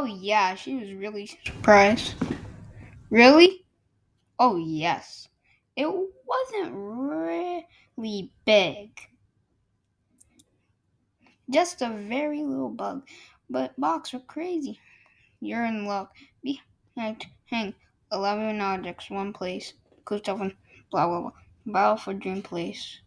Oh, yeah, she was really surprised. Really? Oh, yes. It wasn't really big. Just a very little bug. But box are crazy. You're in luck. Behind hang 11 objects, one place. Coast blah blah blah. Battle for Dream Place.